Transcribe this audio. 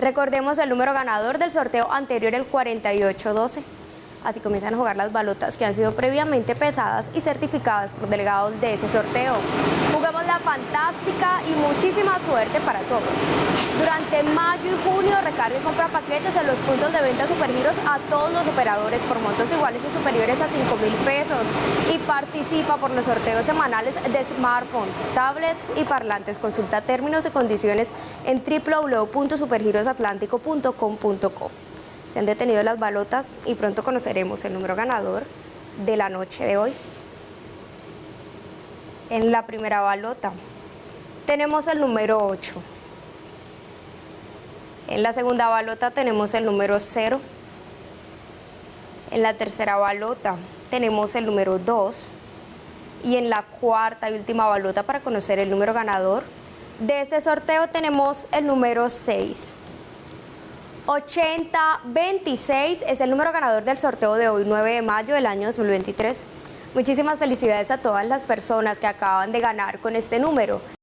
Recordemos el número ganador del sorteo anterior, el 4812. Así comienzan a jugar las balotas que han sido previamente pesadas y certificadas por delegados de ese sorteo. Juguemos la fantástica y muchísima suerte para todos. Durante mayo y junio recarga y compra paquetes en los puntos de venta Supergiros a todos los operadores por montos iguales y superiores a 5 mil pesos y participa por los sorteos semanales de smartphones, tablets y parlantes. Consulta términos y condiciones en www.supergirosatlántico.com.co. Se han detenido las balotas y pronto conoceremos el número ganador de la noche de hoy. En la primera balota tenemos el número 8. En la segunda balota tenemos el número 0. En la tercera balota tenemos el número 2. Y en la cuarta y última balota para conocer el número ganador de este sorteo tenemos el número 6. 8026 es el número ganador del sorteo de hoy, 9 de mayo del año 2023. Muchísimas felicidades a todas las personas que acaban de ganar con este número.